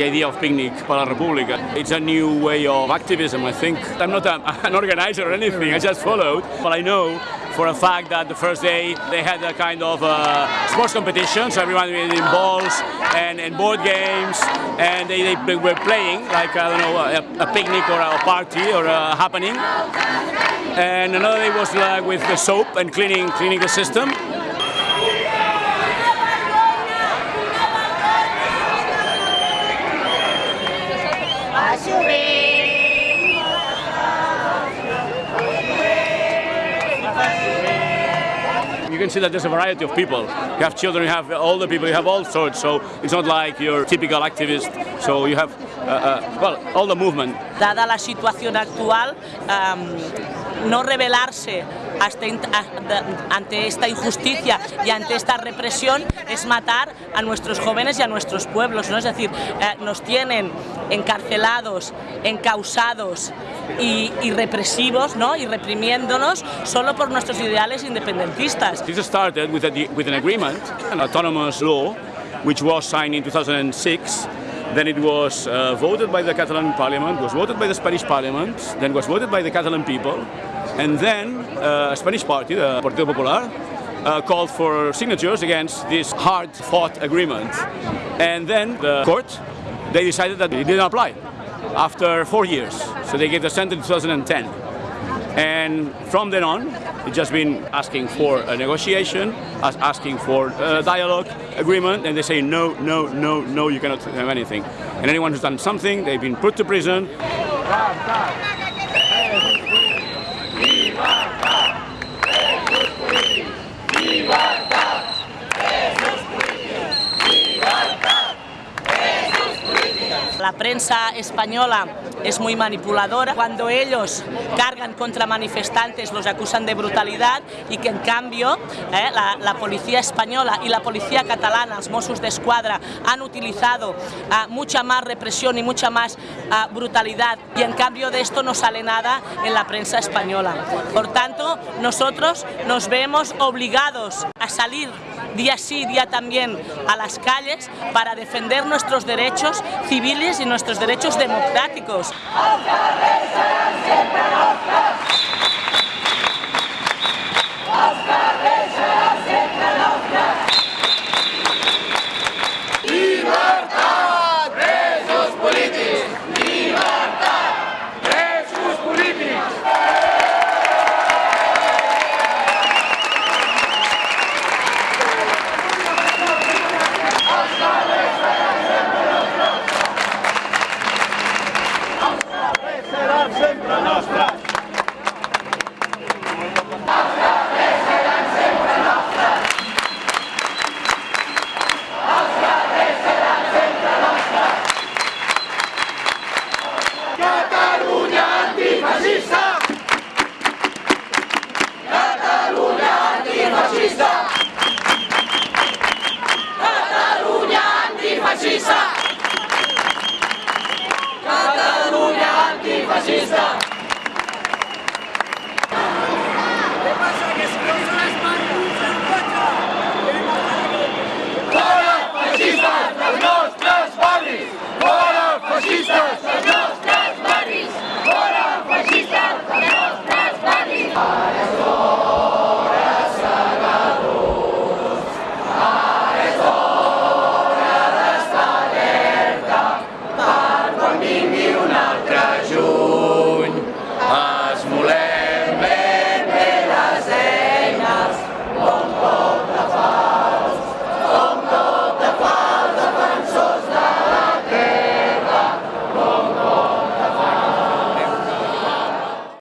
the idea of Picnic para República. It's a new way of activism, I think. I'm not a, an organizer or anything, I just followed, but I know for a fact that the first day they had a kind of uh, sports competition, so everyone was in balls and, and board games, and they, they were playing like, I don't know, a, a picnic or a party or a happening. And another day was like with the soap and cleaning, cleaning the system. Can see that there's a variety of people. You have children, you have older people, you have all sorts. So it's not like your typical activist. So you have, uh, uh, well, all the movement. Dada la situación actual, um, no rebelarse ante esta injusticia y ante esta represión es matar a nuestros jóvenes y a nuestros pueblos, ¿no? es decir, eh, nos tienen encarcelados, encausados y, y, represivos ¿no? y reprimiéndonos solo por nuestros ideales independentistas. This started with, a, with an agreement, an autonomous law, which was signed in 2006 Then it was uh, voted by the Catalan parliament, was voted by the Spanish parliament, then was voted by the Catalan people, and then uh, a Spanish party, the Partido Popular, uh, called for signatures against this hard-fought agreement. And then the court, they decided that it didn't apply after four years. So they gave the sentence in 2010. And from then on, it's just been asking for a negotiation, asking for a dialogue, agreement, and they say no, no, no, no, you cannot have anything. And anyone who's done something, they've been put to prison. Prensa española es muy manipuladora. Cuando ellos cargan contra manifestantes los acusan de brutalidad y que en cambio eh, la, la, policía española y la policía catalana, los Mossos de Escuadra, han utilizado uh, mucha más represión y mucha más uh, brutalidad y en cambio de esto no sale nada en la prensa española. Por tanto, nosotros nos vemos obligados a salir día sí, día también a las calles para defender nuestros derechos civiles y nuestros derechos democráticos. ¡Oscar, será sempre a nossa.